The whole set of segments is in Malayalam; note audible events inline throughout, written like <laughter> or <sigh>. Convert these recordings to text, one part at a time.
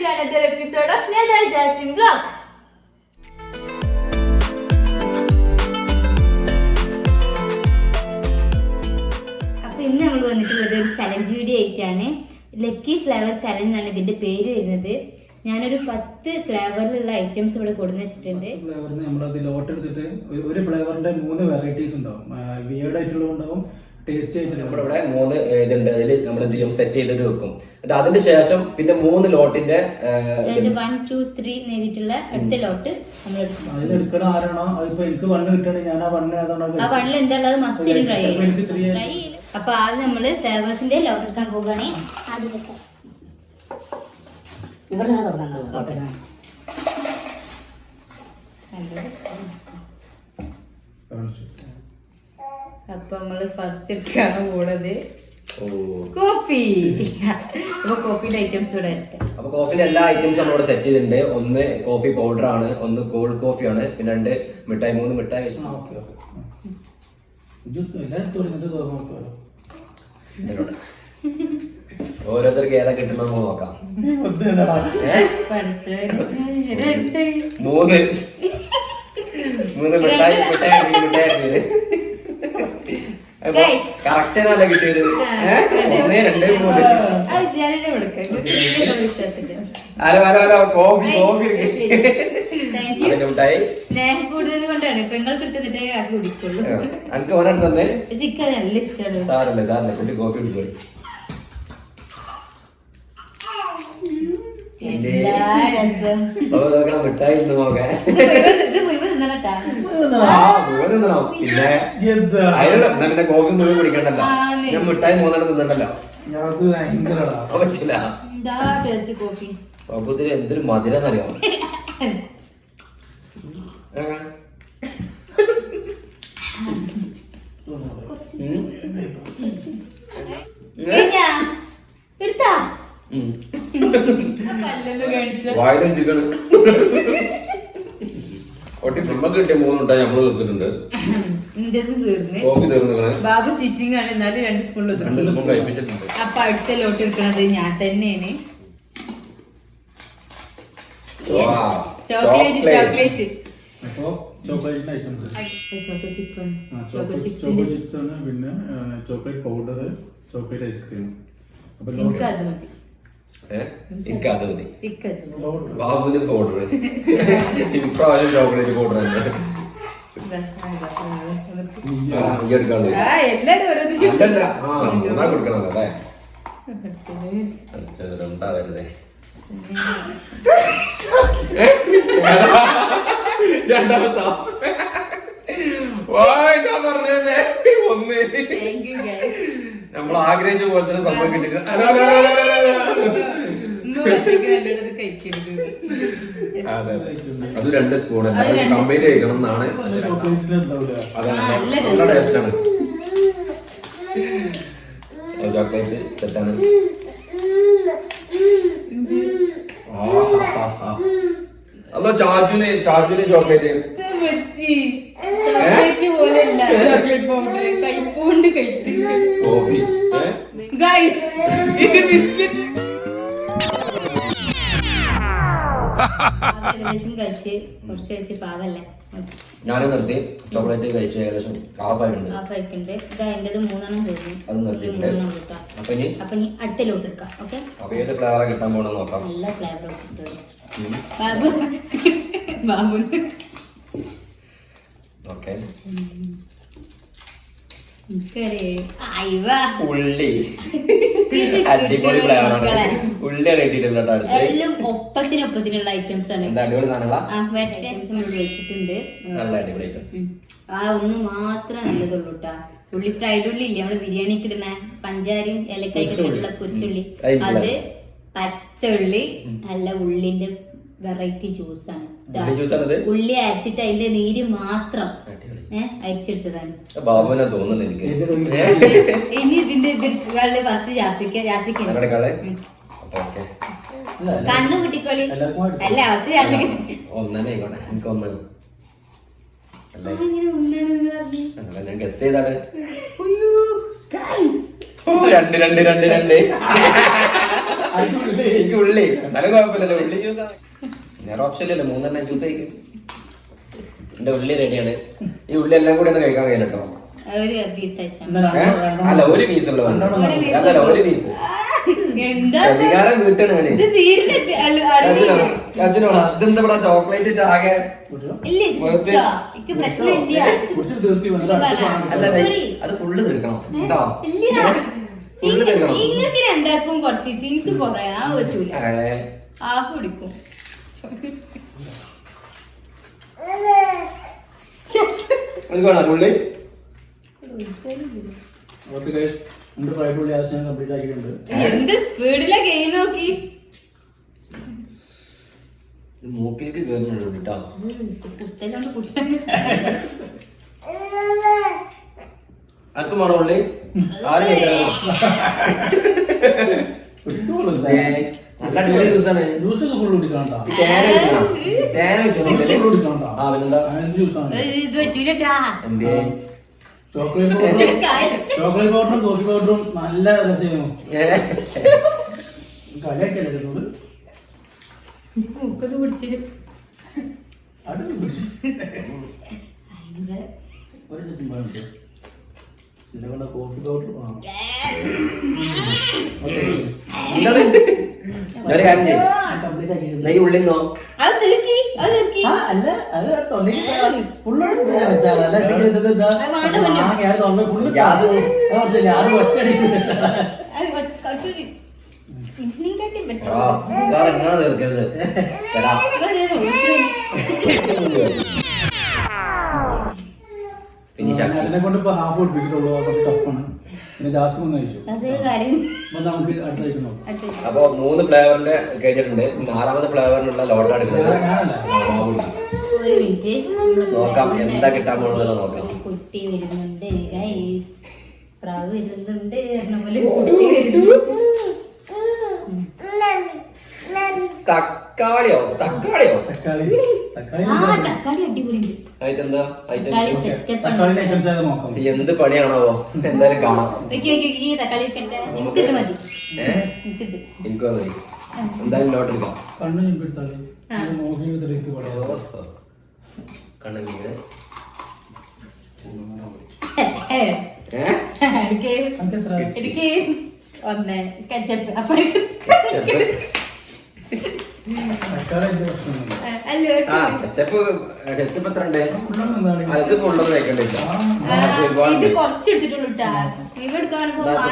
to another episode of Nether Jasmine Vlog. അപ്പോൾ ഇന്ന് നമ്മൾ വന്നിട്ടുള്ളത് ഒരു ചലഞ്ച് വീഡിയോ ആയിട്ടാണ്. ലക്കി ഫ്ലേവർ ചലഞ്ച് ആണ് ഇതിന്റെ പേര് വരുന്നത്. ഞാനൊരു പത്ത് ഫ്ലേവറിലുള്ള ഐറ്റംസ് ഇവിടെ കൊടുന്ന് വെച്ചിട്ടുണ്ട്. ഫ്ലേവറിന് നമ്മളത് ലോട്ട് എടുത്തിട്ട് ഒരു- ഫ്ലേവറിന്റെ മൂന്ന് വെറൈറ്റീസ് ഉണ്ടാവും. വിയേർഡ് ആയിട്ടുള്ളത് ഉണ്ടാവും ടേസ്റ്റി ആയിട്ടുള്ള നമ്മുടെ ഇവിടെ മൂന്ന് ഇതുണ്ട്. അതിൽ നമ്മൾ എന്ത് ചെയ്യും സെറ്റ് ചെയ്തിട്ട് വെക്കും. എന്നിട്ട് അതിന് ശേഷം പിന്നെ മൂന്ന് ലോട്ടിന്റെ അതായത് വൺ ടു ത്രീ എഴുതിയിട്ടുള്ള അടുത്ത ലോട്ട് നമ്മൾ എടുക്കും. അതിലെടുക്കണ ആരാണോ? അതിപ്പോ എനിക്ക് വണ്ണ് കിട്ടുകയാണെങ്കിൽ ഞാൻ ആ വണ്ണ് ഏതാണോ ആ വണ്ണിൽ എന്താ ഉള്ളത്? മസ്റ്റ് ട്രൈ ചിലപ്പോ എനിക്ക് ത്രീ ചെയ്യും. അപ്പൊ ആദ്യം നമ്മൾ ഫ്ലേവേഴ്സിന്റെ ലോട്ട് എടുക്കാൻ ആദ്യം ഇവിടെ നിന്ന് തുടങ്ങാം ഓക്കെ. അപ്പൊ നമ്മൾ ഫസ്റ്റ് എടുക്കാണ് പോണത്. ഓ. കോഫി അപ്പൊ കോഫിയുടെ ഐറ്റംസ് ഇവിടെ അപ്പൊ കോഫിന്റെ എല്ലാ ഐറ്റംസും നമ്മളിവിടെ സെറ്റ് ചെയ്തിട്ടുണ്ട്. ഒന്ന് കോഫി പൗഡർ ആണ് ഒന്ന് കോൾഡ് കോഫി ആണ് പിന്നെ രണ്ട് മിഠായി മൂന്ന് മിഠായി വെച്ച്. ഓരോരുത്തർക്ക് ഏതാ കിട്ടുന്നത് നമുക്ക് നോക്കാം. മൂന്ന്. മൂന്ന് മിഠായി മിഠായി മിഠായി. Correct ആണല്ലോ കിട്ടിയത്. ഏ? ഒന്ന് രണ്ട് മൂന്ന്. ആരോ ആരോ ആരോ കോഫി കോഫി തന്നെ <laughs> എനിക്ക് നല്ല ഇഷ്ടമാണ്. സാറല്ലേ സാറല്ലേ കുട്ടി കോഫി കുടിക്കോളി എന്താ രസം അപ്പൊ നോക്കണം മിഠായി ഇന്ന് നോക്കാൻ ഇത് മുഴുവൻ- ഇത് മുഴുവൻ തിന്നണട്ടാ ആ മുഴുവൻ തിന്നണം പിന്നെ കോഫി മുഴുവൻ കുടിക്കണ്ടല്ലോ. ഞാൻ മിഠായി മൂന്നെണ്ണം തിന്നണ്ടല്ലോ. പറ്റില്ല. എന്താ ടേസ്റ്റ് കോഫി? അപ്പൊ ഇതിൽ എന്തൊരു മധുരം അറിയാമോ കഴിഞ്ഞാ? വായിലും ഒട്ടി ഫുള്ളൊക്കെ കിട്ടിയ മൂന്നുണ്ടായി നമ്മൾ തീർത്തിട്ടുണ്ട്. കോഫി തീർന്നിക്കണ് ബാബു ചീറ്റിംഗ് ആണ്. എന്നാലും രണ്ട് സ്പൂണിൽ രണ്ട് സ്പൂൺ കഴിപ്പിച്ചിട്ടുണ്ട്. അപ്പൊ അടുത്ത ലോട്ട് എടുക്കണത് ഞാൻ തന്നെയാണ്. ചോക്ലേറ്റ് ചോക്ലേറ്റ് അപ്പൊ ചോക്ലേറ്റ് ചിപ്സ് ആണ്. പിന്നെ ചോക്ലേറ്റ് പൗഡർ ചോക്ലേറ്റ് ഐസ്ക്രീം അപ്പൊ എനിക്ക് അത് മതി. ബാബുവിന് പൗഡർ ഇപ്രാവശ്യം ചോക്ലേറ്റ് പൗഡർ തന്നെ. ഇതാ, ഇതാ, ഇതാ. ആ, ഈ എടുക്കാണ്ട് ആ, എല്ലാരും ഓരോന്ന് അല്ലല്ല ആ മൂന്നാ കൊടുക്കണം അല്ലേ? ചോദിച്ചു. അടിച്ചത് രണ്ടാമത്തോ? വായിക്കാൻ പറഞ്ഞേ. ഒന്ന് Thank you guys. നമ്മൾ ആഗ്രഹിച്ച പോലെ തന്നെ സംഭവം കിട്ടിയില്ല അത് അതെ, അതെ. രണ്ട് സ്പൂൺ അത് കമ്പൈൻ കഴിക്കണം എന്നാണ് അതാണ് നല്ല ചോക്ലേറ്റ് സെറ്റാണ് അല്ല ചാച്ചുന് ചാച്ചുന് ചോക്ലേറ്റ് പോലെയല്ല. <laughs> കൈപ്പോണ്ട് കഴിക്കുന്നു കോഫി ഗൈസ് ഇത് ബിസ്ക്കറ്റ് ഏകദേശം കഴിച്ച് കുറച്ച് കഴിച്ച് പാവല്ലേ? ഞാനും നിർത്തി. ചോക്ലേറ്റ് കഴിച്ച് ഏകദേശം ഹാഫ് ആയിട്ടുണ്ട് ഹാഫ് ആയിട്ടുണ്ട് ഇത് അതിന്റെത് മൂന്നെണ്ണം കഴിഞ്ഞു. അത് നിർത്തിയിട്ടുണ്ട്. അപ്പൊ ഇനി? അപ്പൊ ഇനി അടുത്ത ലോട്ട് എടുക്കാം ഓക്കെ? അപ്പൊ ഏത് ഫ്ലേവറാ കിട്ടാൻ പോണെന്ന് നോക്കാം. നല്ല ഫ്ലേവർ കിട്ടും ബാബു. ബാബു. ഓക്കെ. ഉള്ളി. അടിപൊളി ഫ്ലേവറാണ് ഉള്ളി അടുത്ത്. എല്ലാം ഒപ്പത്തിനൊപ്പത്തിനുള്ള ഐറ്റംസ് ആണ്. അടിപൊളി ഐറ്റംസ് നമ്മൾ വെച്ചിട്ടുണ്ട്. നല്ല അടിപൊളി ഐറ്റംസ് ആ ഒന്ന് മാത്രമേ നല്ലതുള്ളൂ കേട്ടാ ഉള്ളി ഫ്രൈഡ് ഉള്ളി ഇല്ലേ? നമ്മൾ ബിരിയാണിക്ക് ഇടുന്ന പഞ്ചാരയും ഏലക്കായൊക്കെ കുറിച്ചുള്ളി പൊരിച്ചുള്ളി അതിന്റെ അത് പച്ചുള്ളി നല്ല ഉള്ളിന്റെ വെറൈറ്റി ജ്യൂസാണ്. ഉള്ളി ജ്യൂസ് ആണ് ഉള്ളി അരച്ചിട്ട് അതിന്റെ നീര് മാത്രം. ഏഹ് അരിച്ചെടുത്തതാണ്. ഇനി ഇതിന്റെ ഇതിന്റെ ഫസ്റ്റ് ജാസിക്ക ജാസിക്ക കണ്ണു കുട്ടിക്കോളി അല്ല ഫസ്റ്റ് ജാസിക്ക. എനിക്ക് ഒന്നാണ് ഞാൻ ഗസ് ചെയ്താണ്. രണ്ട് രണ്ട് രണ്ട് രണ്ട്. എനിക്ക് ഉള്ളി. എന്നാലും കുഴപ്പമില്ലല്ലോ. ഉള്ളി ജ്യൂസ് വേറെ ഓപ്ഷൻ ഇല്ലല്ലോ മൂന്നെണ്ണം ജ്യൂസ് കഴിക്കും എന്റെ ഉള്ളി റെഡിയാണ് ഈ ഉള്ളി എല്ലാം കൂടി ഒന്ന് കഴിക്കാൻ കഴിയല്ലോ അല്ല ഒരു പീസ് ഉള്ളൂ അതല്ല ഒരു പീസ് എന്താ പ്രതികാരം വീട്ടാണ്. അച്ഛനോടാ ഇതെന്താ പറയാ ചോക്ലേറ്റ് ആകെ? എനിക്ക്. അത് ഫുള്ള് തീർക്കണം. കേട്ടോ ഇങ്ങക്ക് രണ്ടാക്കും കുറച്ച് എനിക്ക് കൊറേ ആ പറ്റൂല ആ കുടിക്കും. വേണോ ഉള്ളി. ഓക്കെ ഗൈസ് നമ്മുടെ ഫ്രൈഡ് ഉള്ളി ആവശ്യം ഞാൻ കംപ്ലീറ്റ് ആക്കിയിട്ടുണ്ട്. എന്ത് സ്പീഡിലാ ഗെയിം നോക്കി? മൂക്കിലേക്ക് കേട്ടോ. ആർക്കും വേണോ ഉള്ളി? ആരും <laughs> നല്ല അടിപൊളി ജ്യൂസാണ്. ജ്യൂസ് ഒക്കെ ഫുൾ കുടിക്കണോ ഈ തേന വെച്ചോ? തേന വെച്ചോ? ജ്യൂസ് ഫുൾ കുടിക്കണോ ആ പിന്നെന്താ? ജ്യൂസാണ്. ഇത് പറ്റൂലട്ടാ. എന്തേ ചോക്ലേറ്റ് <laughs> പൗഡറും ചോക്ലേറ്റ് പൗഡറും കോഫി പൗഡറും നല്ല രസമായിരുന്നു മൂക്കത് അടുത്ത് പിടിച്ചു. ഭയങ്കര. ഒരു സെക്കൻഡ് പോയിട്ട് ഇതിനെ കോഫി പൗഡർ? ഒരു കാര്യം ചെയ്യ്. കംപ്ലീറ്റ് ആക്കിയിട്ടുണ്ട്. ദേ ഈ ഉള്ളി നോ അല്ല അത് തൊള്ളിക്ക് ഫുള്ളാണ് വെച്ചാൽ അല്ല അത് തൊള്ളി full ഗ്യാസ് അത് കുറച്ചില്ല, അത് അതിനെ കൊണ്ട് ഇപ്പൊ ഹാഫ് കുറച്ച് ടഫാണ് പിന്നെ ഒന്ന് കഴിച്ചു? അപ്പൊ നമുക്ക് അടുത്തായിട്ട് നോക്കാം. അടുത്ത് അപ്പൊ മൂന്ന് ഫ്ലേവറിന്റെ കഴിഞ്ഞിട്ടുണ്ട്. നാലാമത്തെ ഫ്ലേവറിനുള്ള ലോട്ട് എടുക്കുന്നത് ഒരു മിനിറ്റ് നോക്കാം, എന്താ കിട്ടാൻ പോകുന്നത് നോക്കാം. കുട്ടി വരുന്നുണ്ട് ഗൈസ് പ്രാവ് വരുന്നുണ്ട്. പോലെ കുട്ടി വരുന്നു തക്കാളിയോ? തക്കാളിയോ? തക്കാളി. തക്കാളി അടിപൊളിയുണ്ട്. ഐറ്റം എന്ത് പണിയാണാവോ? എന്തായാലും കാണാം. എനിക്ക് മതി. എന്തായാലും ലോട്ട് എടുക്കാം. കണ്ണെങ്കിൽ ഒന്ന് കച്ചപ്പ് അപ്പൊ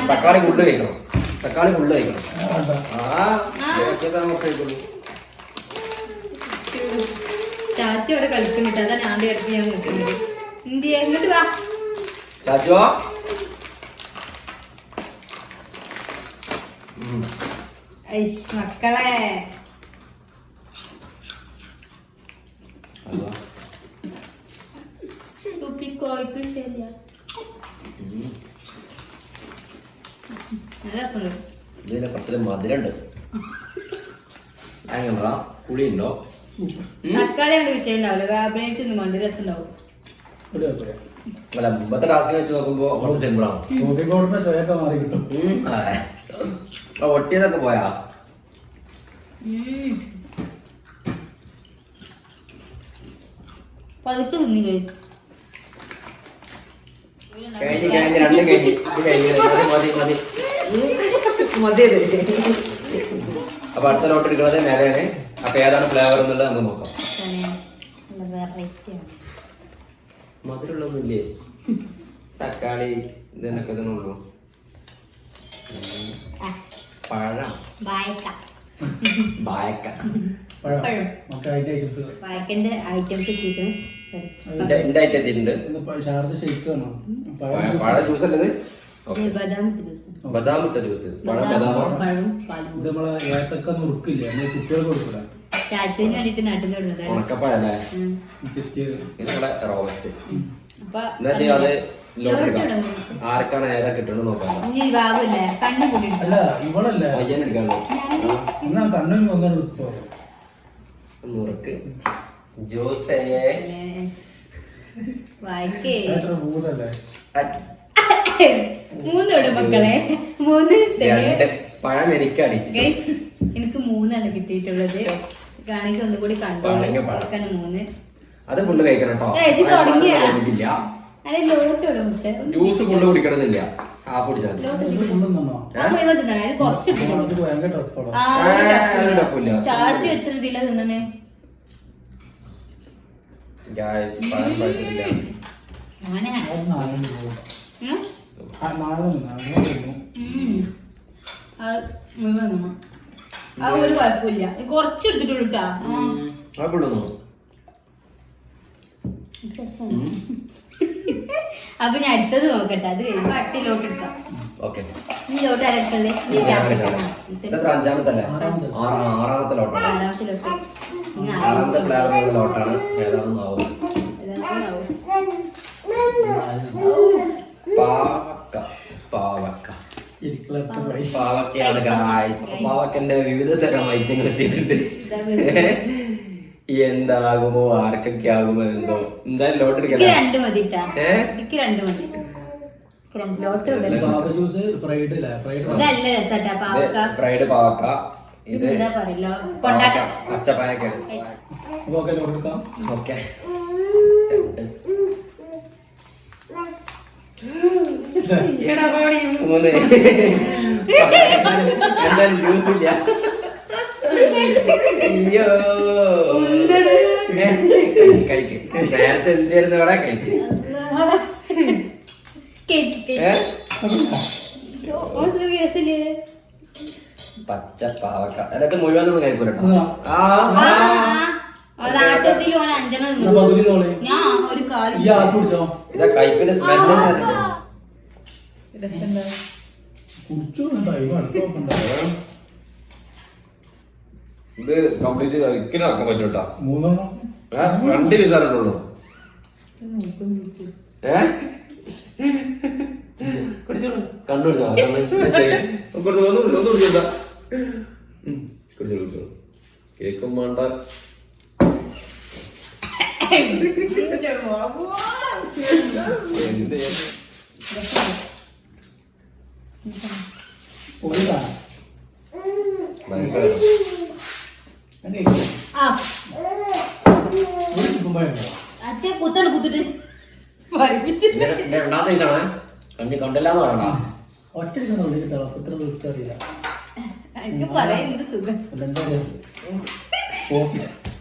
തക്കാളി ഫുള്ള് കഴിക്കണം. തക്കാളി ഫുള്ള് കഴിക്കണം. ആ, ചാച്ചി അവിടെ കളിക്കുന്നുണ്ട് അതാ ഞാൻ ഞാൻ നിൽക്കുന്നത്. ഇന്ത്യ എങ്ങോട്ട് വാ. മക്കളെ. ഇതിന് കുറച്ചൊരു മധുരമുണ്ട്. തക്കാളി രസം ഉണ്ടാവും ഒരു കുഴപ്പമില്ല. അല്ല മുമ്പത്തെ വെച്ച് നോക്കുമ്പോ കുറച്ച് ചൊയൊക്കെ മാറി കിട്ടും. ഒട്ടിയതൊക്കെ പോയാ? പതുക്കെ തിന്നി കഴിച്ചു. കഴിഞ്ഞ് കഴിഞ്ഞ് രണ്ടും കഴിഞ്ഞ്. ഇത് കഴിഞ്ഞ് മതി മതി. അപ്പൊ അടുത്ത ലോട്ട് എടുക്കുന്നത് നേരെയാണ് അപ്പൊ ഏതാണ് ഫ്ലേവർ എന്നുള്ളത് നമുക്ക് നോക്കാം. മധുരമുള്ളൊന്നുമില്ലേ തക്കാളി ഇതിനൊക്കെ തന്നെ ഉള്ളൂ. പഴം. വായക്ക ബായക്ക. പഴം. പഴം. ഐറ്റംസ് വായക്കന്റെ ഐറ്റംസ് എത്തിയിട്ടുണ്ട്. പഴ ജ്യൂസ് അല്ലത് ബദാം ഇട്ട ജ്യൂസ് ഇത് നമ്മളെ ഏത്തക്ക നുറുക്കില്ലേ? നമ്മൾ കുട്ടികൾക്ക് കൊടുക്കൂല. ചാച്ചുവിന് വേണ്ടിട്ട് നാട്ടിൽ ചെത്തിയത് ഇതിനുള്ള റോസ്റ്റ്. എന്നിട്ട് അത്. ആർക്കാണ് ഏതാ കിട്ടണം നോക്കാം. അല്ല ഇവളല്ലേ? പയ്യൻ എടുക്കാണ്ട്. എന്നാ കണ്ണും ഒന്നും എടുത്തോ? നുറുക്ക്. ജ്യൂസേ. വായിക്കേ. ഭൂതല്ലേ? മൂന്നോട് മക്കളെ. മൂന്ന് പഴം എനിക്ക് എനിക്ക് മൂന്നാണ് കിട്ടിയിട്ടുള്ളത്. കാണിക്ക് ഒന്നുകൂടി പഴം. മൂന്ന്. അത് ഫുള്ള് കഴിക്കണം കേട്ടോ ജ്യൂസ് ഫുള്ള് കുടിക്കണമെന്നില്ല. ഹാഫ് കുടിച്ചാൽ. ചാച്ചു എത്ര ഇതിലാ തിന്നണേ. ഞാനാ? ആ ഒരു കുഴപ്പമില്ല. കുറച്ച് എടുത്തിട്ടുള്ളൂ കേട്ടാ. അത് അപ്പൊ ഞാൻ അടുത്തത് നോക്കട്ടെ. അത് കഴിയുമ്പോ അടുത്ത എടുക്കാം. ഈ ലോട്ട് ആരടുക്കല്ലേ ഈ ഇതെത്ര അഞ്ചാമത്തല്ലേ? ആറാമത്തെ. ആറാ- ആറാമത്തെ ലോട്ടാണ്. രണ്ടാമത്തെ ലോട്ട്. ആറാമത്തെ ഫ്ലേവർ ലോട്ടാണ്. ഏതാണെന്ന് ആവും. പാവക്ക. പാവക്ക. പാവക്കയാണ് ഗായ്സ് പാവക്കന്റെ വിവിധ തരം ഐറ്റങ്ങൾ എത്തിയിട്ടുണ്ട്. എന്താകുമോ ആർക്കൊക്കെ ആകുമോ എന്തോ. എന്തായാലും എനിക്ക് രണ്ട് മതി ട്ടാ. ഏ? എനിക്ക് രണ്ട് മതി. എനിക്ക് രണ്ട് ലോട്ട് പാവ ജ്യൂസ് ഫ്രൈഡ് ഫ്രൈഡ് ഇതല്ല രസാട്ടാ പാവക്ക. ഫ്രൈഡ് പാവക്ക. ഇത് എന്താ പറയല്ലോ കൊണ്ടാട്ടം. പച്ചപ്പായൊക്കെയാണ് ഓക്കെ. കൊടുക്കാം ഓക്കെ. മൂന്ന് എന്തായാലും ജ്യൂസ് ഇല്ല. അയ്യോ. കഴിക്കും. നേരത്തെ എന്തായിരുന്നു ഇവിടെ കഴിക്കും? പച്ച പാവക്ക. അതൊക്കെ മുഴുവനൊന്നും കഴിക്കൂലോ ഇതാ ആ. ആ, ഈ ആഫ് കുടിച്ചോ ഇതാ കംപ്ലീറ്റ് ഒരിക്കലും ആക്കാൻ പറ്റും കേട്ടോ മൂന്നെണ്ണം? രണ്ട് പീസാറുള്ളൂ ഏ? കുടിച്ചോളൂ. കണ്ണു കുടിച്ചോ കണ്ണ് കുറച്ച് ഒന്ന് കുടി- ഒന്ന് കുടിച്ചോട്ടാ കുടിച്ചോളൂ കുടിച്ചോളൂ. കേക്കും വേണ്ട. എന്ത് ചെയ്യാൻ? പൊടിതാ ഭയങ്കര ആ ഒരു ചിക്കൻ പഴം ഉണ്ടോ? അച്ഛൻ കുത്താണ് കുത്തിട്ട്. രണ്ടാമത്തെ കണ്ടില്ലാന്ന് പറയണ്ട. ഒറ്റ കിട്ടാം ദിവസത്തെ അറിയില്ല. എന്താ പറയാ?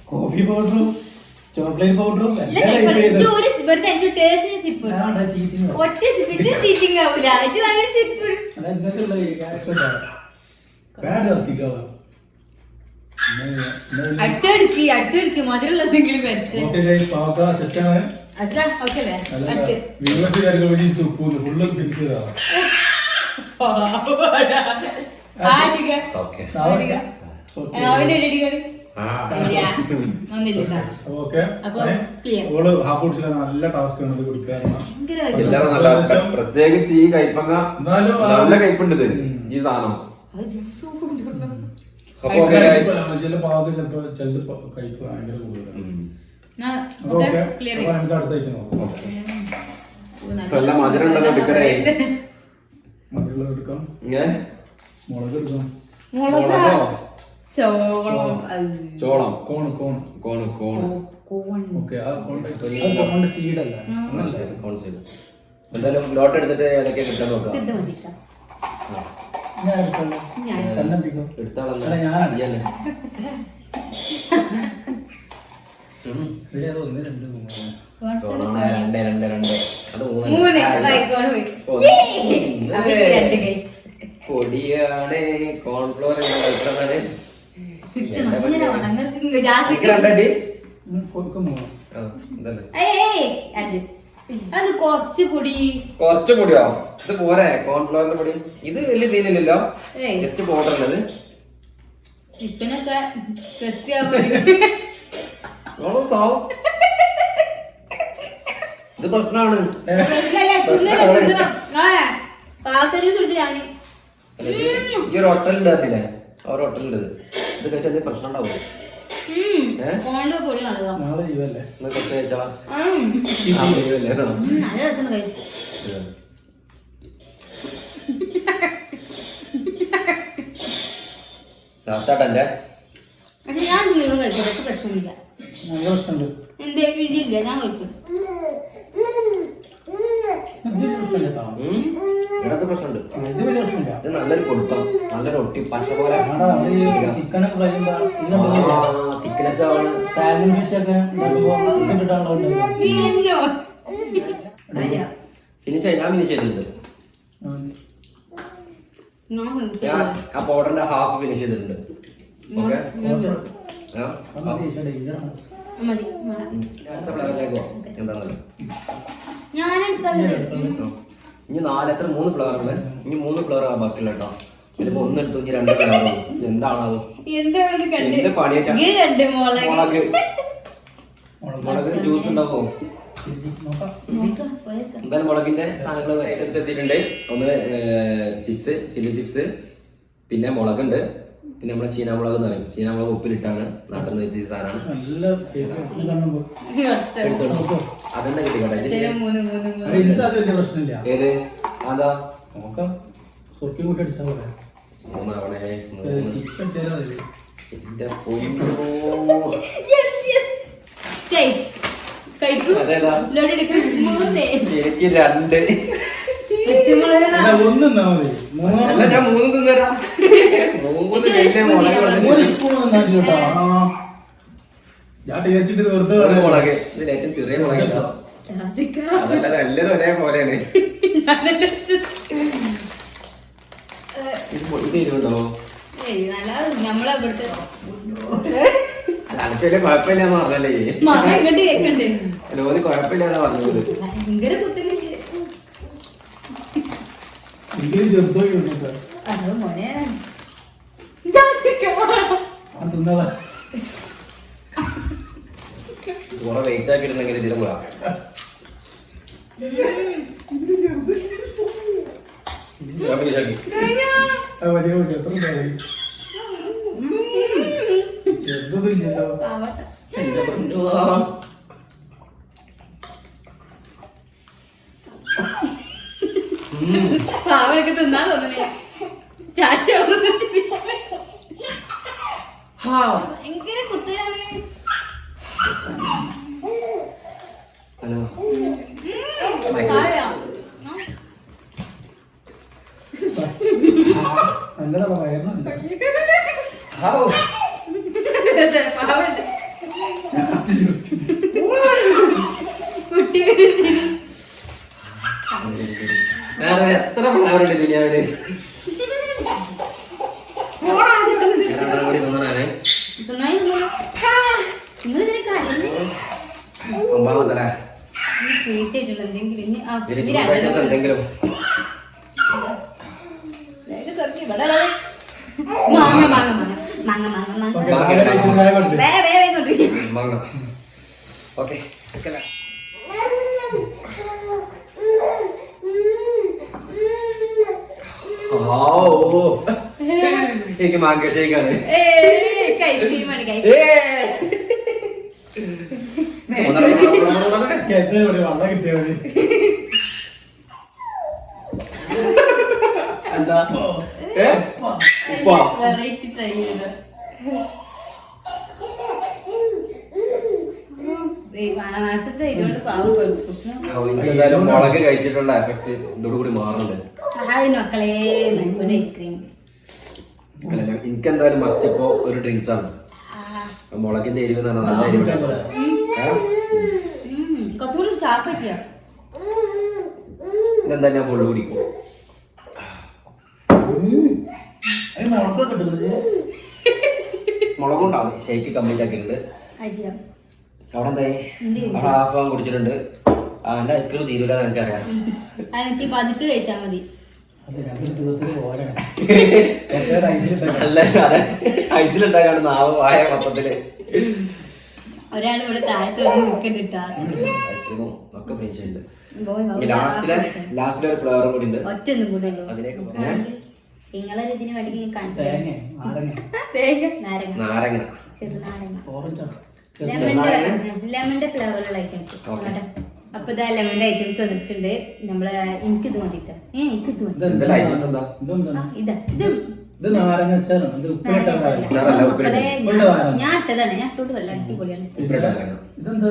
കോഫി പൗഡറും ചോക്ലേറ്റ് പൗഡറും എല്ലാം വെറുതെ എന്റെ ടേസ്റ്റിന് സിപ്പ് ഒറ്റ സിപ്പ് ഇത് സീറ്റിംഗ് ആവൂല ഇത് നല്ല സിപ്പ് അടുത്തെടുക്ക് അടുത്തെടുക്ക് മധുരമുള്ള എന്തെങ്കിലും ഓക്കെ. അവന്റെ <laughs> നല്ല ടാസ്ക് ആണ് ഇത് കുടിക്കാൻ. പ്രത്യേകിച്ച് ഈ കൈപ്പങ്ങ നല്ല കൈപ്പുണ്ട് ഈ സാധനം. ചില ഭാഗത്ത് ചിലപ്പോ ചിലത് കൈപ്പ് ഭയങ്കര കൂടുതലാണ്. നോക്കാം. മധുരം ഉണ്ടെന്ന് എടുക്കണേ. മധുരമുള്ളത് എടുക്കാം. ഞാൻ മുളക് എടുക്കാം. മുളകോ? ചോളം. ചോളം. കോൺ കോൺ കോണ് കോണ്. കോൺ ചെയ്ത്. എന്തായാലും ലോട്ട് എടുത്തിട്ട് ഇടയ്ക്ക് കിട്ടാൻ നോക്കാം. രണ്ട് രണ്ട് രണ്ട് രണ്ട്. അത് മൂന്ന്. പൊടിയാണ്. കോൺഫ്ലോർ എത്രയാണ് ഇങ്ങനെ വേണം. നിങ്ങൾക്ക് ജാസിക്ക് അത് അത് കുറച്ച് പൊടി? കുറച്ച് പൊടിയോ? ഇത് പോരെ കോൺഫ്ലോറിന്റെ പൊടി. ഇത് വലിയ സീനില്ലല്ലോ. ജസ്റ്റ് പൗഡർ ഉള്ളത് ചിക്കനൊക്കെ ഇത് പ്രശ്നമാണ്. ഈ ഒരു ഹോട്ടലുണ്ടായിരുന്നില്ലേ ആ ഒരു ഹോട്ടലുണ്ട് ഇത് കഴിച്ചാൽ എന്തെങ്കിലും പ്രശ്നം ഉണ്ടാവുമോ നാളെ ഇവല്ലേ ഇന്ന് കുറച്ച് കഴിച്ചാളാം. നല്ല രസം കഴിച്ചു. ലാസ്റ്റാട്ടെ പക്ഷെ ഞാൻ മുഴുവൻ കഴിക്കും പക്ഷെ പ്രശ്നമില്ല എന്തേ ഇല്ല ഞാൻ കഴിക്കും. പ്രശ്നമുണ്ട്. ഇത് ഇത് നല്ലൊരു കൊടുത്തം നല്ലൊരു ഒട്ടി പശ പോലെ. ആടാ അത് ചിക്കനൊക്കെ കഴിയുമ്പോൾ തിക്നെസ് ആണ്. സാലഡ് ഫിഷ് ഒക്കെ ഉണ്ടാക്കുമ്പോൾ ഇട്ടിട്ടാണല്ലോ ഫിനിഷ് ആയി. ഞാൻ ഫിനിഷ് ചെയ്തിട്ടുണ്ട്. ഞാൻ ഞാൻ ആ പൗഡറിന്റെ ഹാഫ് ഫിനിഷ് ചെയ്തിട്ടുണ്ട്. ഓക്കെ. എന്താണല്ലോ ഞാൻ ഇനി നാല് എത്ര? മൂന്ന് ഫ്ലവർ ഉണ്ട് ഇനി മൂന്ന് ഫ്ലവർ ആ ബാക്കിയുള്ള കേട്ടോ. ചിലപ്പോ ഒന്ന് എടുത്തു ഇനി രണ്ട് ഫ്ലവർ എന്താണത് എന്ത് മുളക് മുളക് ജ്യൂസ് ഉണ്ടാവോ. എന്തായാലും മുളകിന്റെ സാധനങ്ങൾ ഐറ്റംസ് എത്തിയിട്ടുണ്ട്. ഒന്ന് ചിപ്സ് ചില്ലി ചിപ്സ് പിന്നെ മുളകുണ്ട്. പിന്നെ നമ്മളെ ചീനാമുളക് എന്ന് പറയും. ചീനാമുളക് ഉപ്പിലിട്ടാണ് നാട്ടിൽ നിന്ന് എത്തിയ സാധനമാണ്. ഒറ്റ. കിട്ടിക്കോട്ടെ പ്രശ്നമില്ല. ഏത്? അതാ നോക്കാം സുർക്കി കൂട്ടി അടിച്ചാൽ മൂന്നാവണേ എന്റെ. എനിക്ക് രണ്ട്. ഒന്ന് മതി. ഞാൻ മൂന്ന് തിന്നരാ. മൂന്ന് സ്പൂൺ. ഞാൻ ടേസ്റ്റ് ഇട്ട് വെറുതെ ഒരു പറഞ്ഞു. മുളക്. ഇതിൽ ഏറ്റവും ചെറിയ മുളക്. അതല്ല നല്ലത് ഞാനെന്നെ വെച്ച്. ഇത് ഇരുണ്ടോ നമ്മളെ ഇവിടുത്തെ അല്ല അനക്ക് വലിയ കുഴപ്പമില്ലാന്ന് പറഞ്ഞല്ലേ? ലോന് കുഴപ്പമില്ലാന്ന് പറഞ്ഞത്. ഭയങ്കര കുത്തുന്നുണ്ട് <laughs> കുറെ വെയിറ്റ് ആക്കി ഇടുന്നെങ്കിൽ ഇതിലും കൂടാ ഞാൻ finish ആക്കി. അത് വലിയ മതി എത്ര ഉണ്ടായി ചെറുതൊന്നും ഇല്ലല്ലോ പാവട്ടെ. എന്റെ പൊന്നോ. ഉം. പാവനൊക്കെ തിന്നാൻ തോന്നണേ ചാച്ച അവിടെ വെച്ചിട്ട്. ഹാ. ഭയങ്കര കുത്തലാണ് ഹലോ പായ. കുട്ടിയുടെ ചിരി. വേറെ എത്ര ഫ്ലവർ ഉണ്ട് ദുനിയാവിൽ രണ്ടെണ്ണം കൂടി മാങ്ങ മാങ്ങ മാങ്ങ മാങ്ങ മാങ്ങ മാങ്ങ ഓക്കേ, ബാക്കി നാളെ കഴിച്ച് ചായ കൊടുത്ത്. വേ വേ വേ കൊണ്ടിരിക്കും വാങ്ങ ഓക്കെ എനിക്ക് മാങ്ക ഷേക്കാണ് ഐസ്ക്രീമാണ് guys. എനിക്ക് എന്താ ഇവിടെ വെള്ളം കിട്ടിയാ എനിക്ക് എന്തായാലും മുളക് കഴിച്ചിട്ടുള്ള എഫക്ട് ഇതോടുകൂടി മാറുന്നുണ്ട്. മക്കളെ ഐസ്ക്രീം എനിക്ക് എന്തായാലും മസ്റ്റ് ഇപ്പോ ഒരു ഡ്രിങ്ക്സ് ആണ്. മുളകിന്റെ എരിവ് നല്ല എരിവ് കുറച്ചുകൂടി ഇതെന്താ ഞാൻ ഫുള്ള് കുടിക്കും മുളകൊക്കെ കിട്ടുന്നത് മുളകുണ്ടാവും. ഷേക്ക് കംപ്ലീറ്റ് ആക്കിയിട്ടുണ്ട്. അവിടെ എന്തായി. അവിടെ ഹാഫ് ആവാൻ കുടിച്ചിട്ടുണ്ട്. എന്റെ ഐസ്ക്രീം തീരൂല എന്ന് എനിക്കറിയാം. അതെനിക്ക് പതുക്കെ കഴിച്ചാൽ മതി. നല്ല ഐസിലുണ്ടാക്കാണ് നാവ് വായ മൊത്തത്തിൽ. ഒരാൾ ഇവിടെ താഴത്ത് വന്ന് നിൽക്കണ്ടിട്ടാ ഐസ്ക്രീമും ഒക്കെ ഫിനിഷ് ഉണ്ട് ലാസ്റ്റിലെ ലാസ്റ്റിലെ ഒരു ഫ്ലേവറും കൂടി ഉണ്ട്. ഒറ്റ ഒന്നും കൂടെ ഉള്ളൂ. അതിലേക്ക് നിങ്ങളൊരു ഇതിന് വേണ്ടി കാണിച്ചു നാരങ്ങ. നാരങ്ങ. നാരങ്ങ. ചെറുനാരങ്ങ ലെമണിന്റെ ഫ്ലേവറുള്ള ഐറ്റംസ്. അപ്പൊ ഇതാ ലെമന്റെ ഐറ്റംസ് വന്നിട്ടുണ്ട്. നമ്മൾ എനിക്ക് ഇത് മതിട്ടോ. ഏ എനിക്ക് ഇത്. മതി ഇതാ. ഞാൻ- നാരങ്ങ. ഞാൻ ഇട്ടതാണ്. ഞാൻ ഇട്ടോട്ട് വല്ല അടിപൊളിയാണ്. ഇതെന്താ?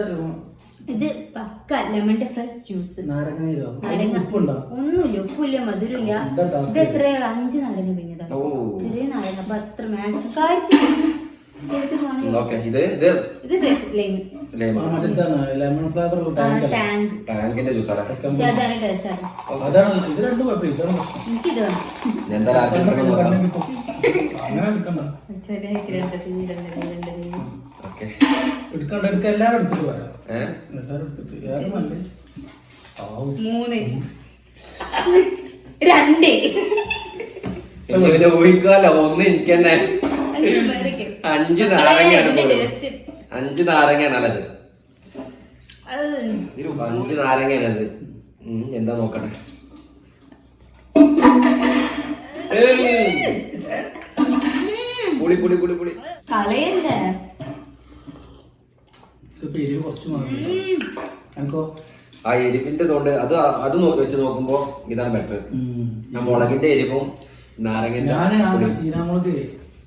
ഇത് പക്ക ലെമണിന്റെ ഫ്രഷ് ജ്യൂസ് ഒന്നുമില്ല ഉപ്പില്ല മധുരമില്ല? ഇത് എത്ര അഞ്ച് നാരങ്ങ പിഞ്ഞതാ. ചെറിയ നാരങ്ങ അപ്പൊ അത്ര മാക്സിമം കാര്യത്തിൽ. ഓക്കെ. എടുക്കണ്ട എടുക്ക എല്ലാവരും എടുത്തിട്ട് പറയാം ഏഹ് എല്ലാവരും എടുത്തിട്ട്. വേറെ നല്ലേ മൂന്ന്. രണ്ട്. ഊഹിക്കാലോ ഒന്ന് എനിക്ക് തന്നെ അഞ്ച് നാരങ്ങയാണ്. അഞ്ച് നാരങ്ങയാണ് അത് അത് അഞ്ച് നാരങ്ങയാണ് അത്. എന്താ നോക്കട്ടെ. പുളി പുളി പുളി പുളി. എരിവ് കുറച്ച് എനിക്കോ? ആ എരിവിന്റെ തൊണ്ട് അത് അത് വെച്ച് നോക്കുമ്പോ ഇതാണ് ബെറ്റർ ഞാൻ മുളകിന്റെ എരിവും നാരങ്ങന്റെ ഞാൻ. ചീനാമുളക്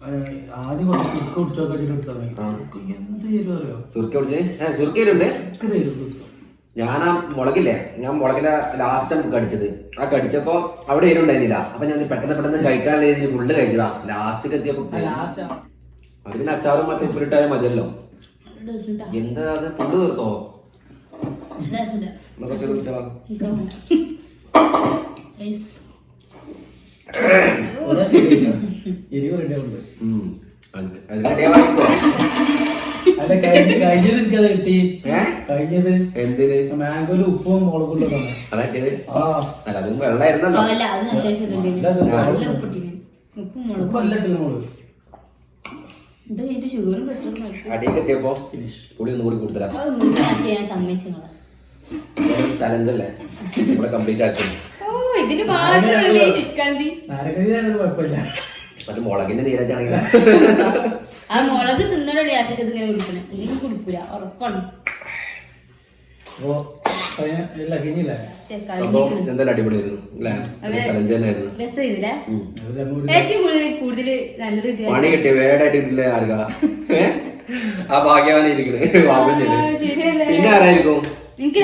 ഏഹ്, ആദ്യം കുറച്ച് സുർക്ക കുടിച്ചൊക്കെ എടുത്താൽ ആ. എന്ത് എരിവ് അറിയോ? സുർക്ക കുടിച്ച്? ഏഹ് സുർക്കയിലുണ്ട് ഒക്കെ എരിവ് ഞാൻ ആ മുളകില്ലേ? ഞാൻ മുളകിന്റെ ലാസ്റ്റ് കടിച്ചത്. ആ കടിച്ചപ്പോ അവിടെ എരിവുണ്ടായിരുന്നില്ല അപ്പൊ ഞാൻ പെട്ടെന്ന് പെട്ടെന്ന് കഴിക്കാനുള്ള രീതിയിൽ ഫുള്ള് കഴിച്ചതാ. ലാസ്റ്റ് എത്തിയപ്പോ അതിന് അത് അച്ചാറും മറ്റേ ഉപ്പിലിട്ടാലും മതിയല്ലോ. എന്താ അത്? തീർത്തോ? അല്ല കഴിഞ്ഞ കഴിഞ്ഞത് എനിക്കത് കിട്ടി. കഴിഞ്ഞത്. എന്തിന്? മാംഗോയിൽ ഉപ്പും മുളകും ഉള്ളതാണ്. അതാക്കിയത്? ആ. അല്ല അതും വെള്ളമായിരുന്നല്ലോ. ഉപ്പും മുളകും. ഇട്ടില്ല ഇത് കഴിഞ്ഞിട്ട് ഷുഗറും പ്രഷറും അടിയൊക്കെ എത്തിയപ്പോ പുളി ഒന്നും കൂടി അതൊന്നും ചെയ്യാൻ സമ്മതിച്ചു ചലഞ്ച് അല്ലേ? ഇവിടെ കംപ്ലീറ്റ് ആക്കി. ഓ ഇതിന് മാത്രമല്ലേ ശുഷ്കാന്തി? മറ്റേ മുളകിന്റെ നീരായിട്ടാണെങ്കിൽ ആ മുളക് തിന്നോടെ ആശക്ക് ഇതിങ്ങനെ കുടിക്കണം. അല്ലെങ്കിൽ കുടിക്കൂല. ഉറപ്പാണ്. സംഭവം എന്തായാലും അടിപൊളിയായിരുന്നു അല്ലേ. ചലഞ്ച് തന്നെയായിരുന്നു. ഏറ്റവും കൂടുതൽ കൂടുതൽ നല്ലത് പണി കിട്ടിയ വേടായിട്ട് കിട്ടില്ല ആർക്കാ? <laughs> ആ ഭാഗ്യവാനെ ഇരിക്കണേ? പിന്നെ ആരായിരിക്കും? എനിക്ക്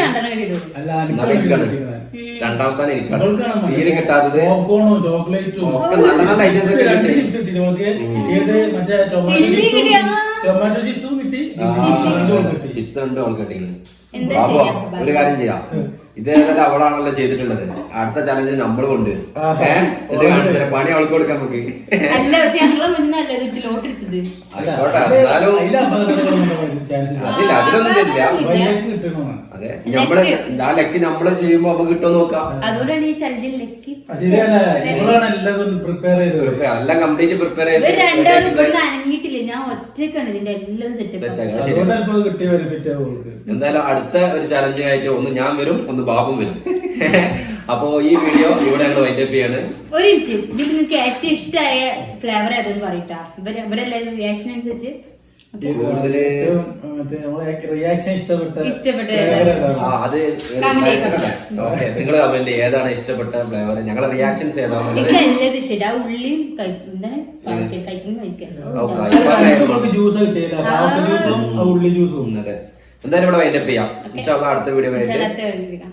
രണ്ടാം സ്ഥാനം എനിക്കാണ്. തീരെ കിട്ടാത്തത്? പോപ്കോണും ചോക്ലേറ്റും ഒക്കെ നല്ല നല്ല ഐറ്റംസ് ഒക്കെ രണ്ട് കിട്ടി. ചിപ്സ് ടൊമാറ്റോ കിട്ടി. ഉണ്ട് എന്താ ബാബു ഒരു കാര്യം ചെയ്യാം. ഇത് ഏതായാലും അവളാണല്ലോ ചെയ്തിട്ടുള്ളത്. അടുത്ത ചലഞ്ച് നമ്മൾ കൊണ്ട് ആഹാ. ഏഹ് കാണിച്ചാൽ പണി അവൾക്ക് കൊടുക്കാൻ നമുക്ക്. ആയിക്കോട്ടെ എന്നാലും അതില്ല അതിലൊന്നും കിട്ടണമെന്നാണ് അതെ? നമ്മൾ ആ ലക്ക് നമ്മൾ ചെയ്യുമ്പോ നമുക്ക് കിട്ടുമോ നോക്കാം. അതുകൊണ്ടാണ് ഈ ചലഞ്ചിൽ ലക്കി. ശരിയല്ല? പ്രിപ്പയർ ചെയ്തത്. ഇപ്പൊ എല്ലാം കംപ്ലീറ്റ് പ്രിപ്പയർ ചെയ്ത് അനങ്ങിയിട്ടില്ല? ഞാൻ ഒറ്റക്കാണ് ഇതിന്റെ എല്ലാം സെറ്റ് എന്തായാലും അടുത്ത ഒരു ചലഞ്ച് ആയിട്ട് ഒന്ന് ഞാൻ വരും ഒന്ന് ബാബും വരും. <laughs> അപ്പോ ഈ വീഡിയോ ഇവിടെ ഞങ്ങൾ വൈൻഡപ്പ് ചെയ്യാണ്. ഒരു മിനിറ്റ് ഇതിൽ നിങ്ങൾക്ക് ഏറ്റവും ഇഷ്ടമായ ഫ്ലേവർ ഏതെന്ന് പറയട്ടാ? ഇവർ ഇവരെല്ലാവരും റിയാക്ഷൻ അനുസരിച്ച്. കൂടുതൽ ഏറ്റവും നമ്മളെ റിയാക്ഷൻ ഇഷ്ടപ്പെട്ട ഇഷ്ടപ്പെട്ട flavor ഏതാണ്? ആ അത് ഓക്കെ നിങ്ങൾ കമന്റ് ഏതാണ് ഇഷ്ടപ്പെട്ട ഫ്ലേവർ ഞങ്ങളെ റിയാക്ഷൻസ് ഏതാണ് ഉള്ളിയും എന്തായാലും ഇവിടെ വൈൻഡപ്പ് ചെയ്യാം. അടുത്ത വീഡിയോ ആയിട്ട്